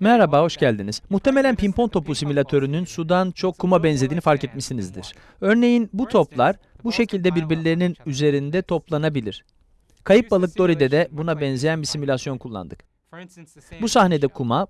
Merhaba, hoş geldiniz. Muhtemelen pimpon topu simülatörünün sudan çok kuma benzediğini fark etmişsinizdir. Örneğin bu toplar bu şekilde birbirlerinin üzerinde toplanabilir. Kayıp balık Dory'de de buna benzeyen bir simülasyon kullandık. Bu sahnede kuma,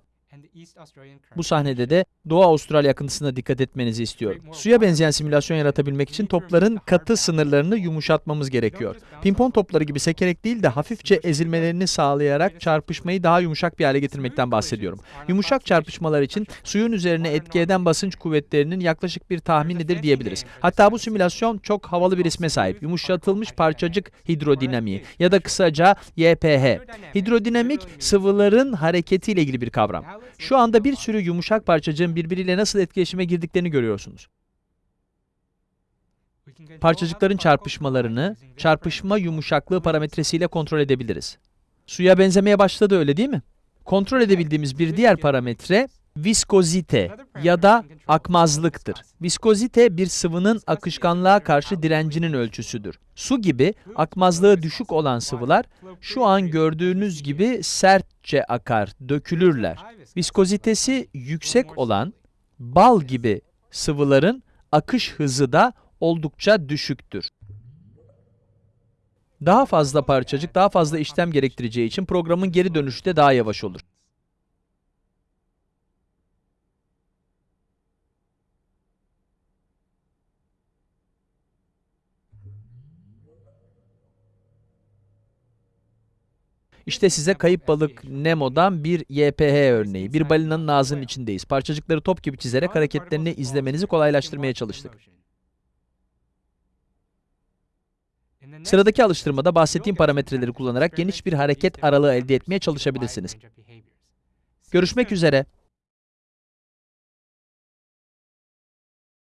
bu sahnede de Doğu Avustralya akıntısına dikkat etmenizi istiyorum. Suya benzeyen simülasyon yaratabilmek için topların katı sınırlarını yumuşatmamız gerekiyor. Pimpon topları gibi sekerek değil de hafifçe ezilmelerini sağlayarak çarpışmayı daha yumuşak bir hale getirmekten bahsediyorum. Yumuşak çarpışmalar için suyun üzerine etki eden basınç kuvvetlerinin yaklaşık bir tahminidir diyebiliriz. Hatta bu simülasyon çok havalı bir isme sahip. Yumuşatılmış parçacık hidrodinamiği ya da kısaca YPH. Hidrodinamik sıvıların hareketiyle ilgili bir kavram. Şu anda bir sürü yumuşak parçacığın birbiriyle nasıl etkileşime girdiklerini görüyorsunuz. Parçacıkların çarpışmalarını çarpışma yumuşaklığı parametresiyle kontrol edebiliriz. Suya benzemeye başladı öyle değil mi? Kontrol edebildiğimiz bir diğer parametre viskozite ya da akmazlıktır. Viskozite bir sıvının akışkanlığa karşı direncinin ölçüsüdür. Su gibi akmazlığı düşük olan sıvılar şu an gördüğünüz gibi sertçe akar, dökülürler. Viskozitesi yüksek olan bal gibi sıvıların akış hızı da oldukça düşüktür. Daha fazla parçacık, daha fazla işlem gerektireceği için programın geri dönüşü de daha yavaş olur. İşte size kayıp balık Nemo'dan bir YPH örneği. Bir balinanın ağzının içindeyiz. Parçacıkları top gibi çizerek hareketlerini izlemenizi kolaylaştırmaya çalıştık. Sıradaki alıştırmada bahsettiğim parametreleri kullanarak geniş bir hareket aralığı elde etmeye çalışabilirsiniz. Görüşmek üzere.